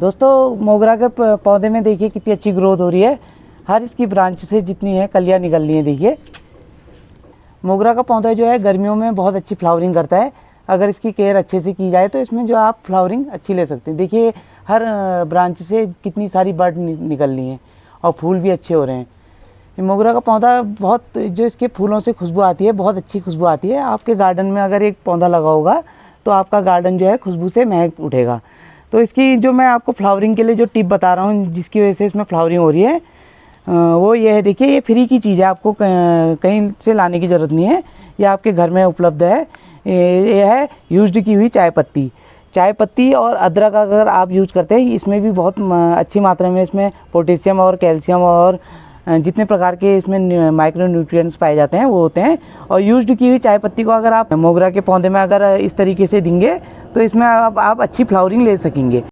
दोस्तों, मोगरा के पौधे में देखिए कितनी अच्छी ग्रोथ हो रही है। हर इसकी ब्रांच से जितनी है, कलियाँ निकल रही हैं, देखिए। मोगरा का पौधा जो है, गर्मियों में बहुत अच्छी फ्लावरिंग करता है। अगर इसकी केयर अच्छे से की जाए तो इसमें जो आप फ्लावरिंग अच्छी ले सकते हैं। देखिए, हर ब्रांच से कितनी सारी बर्ड निकल रही हैं और फूल भी अच्छे हो रहे हैं। मोगरा का पौधा बहुत, जो इसके फूलों से खुशबू आती है, बहुत अच्छी खुशबू आती है। आपके गार्डन में अगर एक पौधा लगा होगा तो आपका गार्डन जो है, खुशबू से महक उठेगा। तो इसकी जो मैं आपको फ्लावरिंग के लिए जो टिप बता रहा हूँ, जिसकी वजह से इसमें फ्लावरिंग हो रही है वो ये है, देखिए, ये फ्री की चीज़ है, आपको कहीं से लाने की ज़रूरत नहीं है, ये आपके घर में उपलब्ध है। ये है यूज्ड की हुई चाय पत्ती। चाय पत्ती और अदरक अगर आप यूज़ करते हैं, इसमें भी बहुत अच्छी मात्रा में इसमें पोटेशियम और कैल्शियम और जितने प्रकार के इसमें माइक्रो न्यूट्रिएंट्स पाए जाते हैं, वो होते हैं। और यूज्ड की हुई चाय पत्ती को अगर आप मोगरा के पौधे में अगर इस तरीके से देंगे तो इसमें आप, आप अच्छी फ्लावरिंग ले सकेंगे।